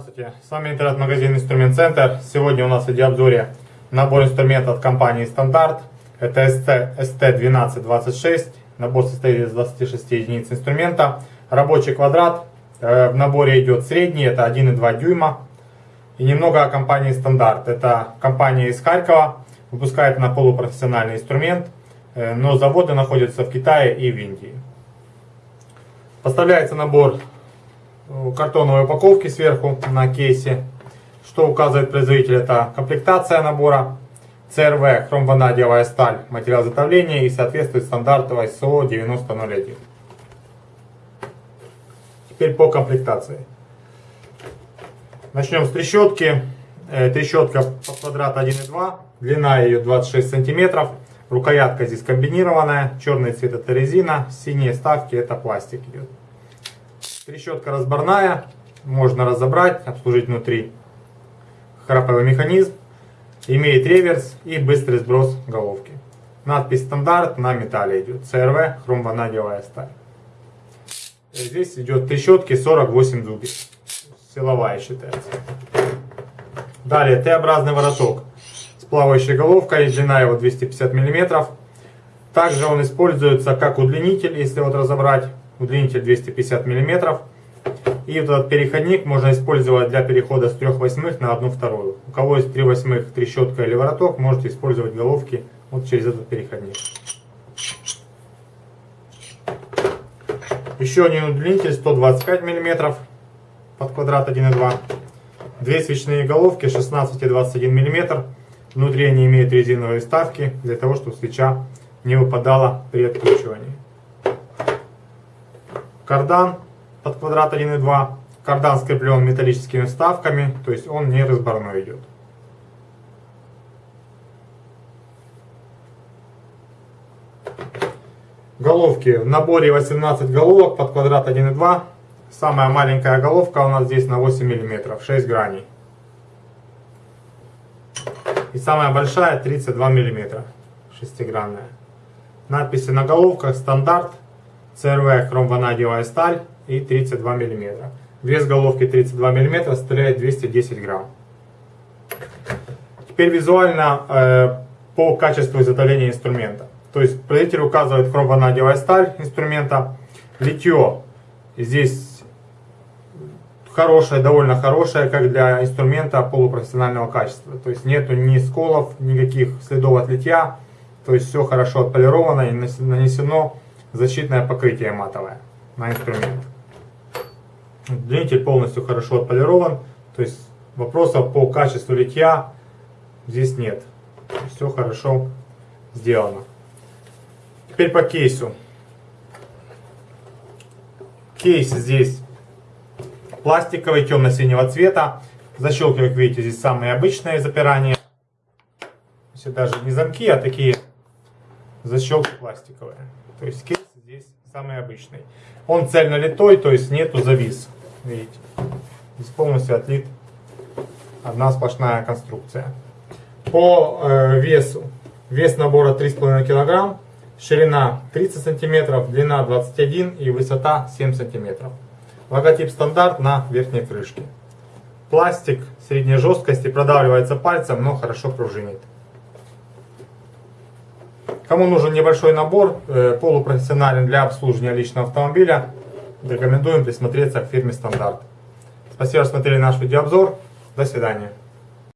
Здравствуйте, с вами интернет-магазин Инструмент Центр. Сегодня у нас в видеообзоре набор инструментов от компании Стандарт. Это ST1226. Набор состоит из 26 единиц инструмента. Рабочий квадрат. Э, в наборе идет средний, это 1,2 дюйма. И немного о компании Стандарт. Это компания из Харькова, выпускает она полупрофессиональный инструмент, э, но заводы находятся в Китае и в Индии. Поставляется набор картоновой упаковки сверху на кейсе. Что указывает производитель, это комплектация набора, ЦРВ, хромванадиевая сталь, материал изготовления и соответствует стандарту ISO 9001. Теперь по комплектации. Начнем с трещотки. Э, трещотка под квадрат 1,2, длина ее 26 сантиметров. Рукоятка здесь комбинированная, черный цвет это резина, синие ставки это пластик идет. Трещотка разборная, можно разобрать, обслужить внутри. Храповый механизм, имеет реверс и быстрый сброс головки. Надпись стандарт на металле идет. ЦРВ, хромванадиевая сталь. Здесь идет трещотки 48 зубьев. Силовая считается. Далее Т-образный вороток с плавающей головкой. Длина его 250 мм. Также он используется как удлинитель, если вот разобрать удлинитель 250 мм. И вот этот переходник можно использовать для перехода с 3 восьмых на 1 вторую. У кого есть 3 восьмых трещотка или вороток, можете использовать головки вот через этот переходник. Еще один удлинитель 125 мм под квадрат 1,2. Две свечные головки 16 и 21 мм. Внутри они имеют резиновые вставки для того, чтобы свеча не выпадала при откручивании кардан под квадрат 1,2. Кардан скреплен металлическими вставками, то есть он не разборной идет. Головки. В наборе 18 головок под квадрат 1,2. Самая маленькая головка у нас здесь на 8 мм, 6 граней. И самая большая 32 мм, шестигранная. Надписи на головках стандарт ЦРВ хромванадиевая сталь и 32 мм. Вес головки 32 мм составляет 210 грамм. Теперь визуально э, по качеству изготовления инструмента. То есть производитель указывает хромванадиевая сталь инструмента. Литье здесь хорошее, довольно хорошее, как для инструмента полупрофессионального качества. То есть нету ни сколов, никаких следов от литья. То есть все хорошо отполировано и нанесено защитное покрытие матовое на инструмент. Длинитель полностью хорошо отполирован, то есть вопросов по качеству литья здесь нет. Все хорошо сделано. Теперь по кейсу. Кейс здесь пластиковый, темно-синего цвета. Защелки, как видите, здесь самые обычные запирания. Здесь даже не замки, а такие защелки пластиковые. То есть кейс здесь самый обычный. Он цельно литой, то есть нету завис. Видите, здесь полностью отлит одна сплошная конструкция. По э, весу. Вес набора 3,5 кг, ширина 30 см, длина 21 и высота 7 см. Логотип стандарт на верхней крышке. Пластик средней жесткости продавливается пальцем, но хорошо пружинит. Кому нужен небольшой набор, э, полупрофессиональный для обслуживания личного автомобиля, рекомендуем присмотреться к фирме Стандарт. Спасибо, что смотрели наш видеообзор. До свидания.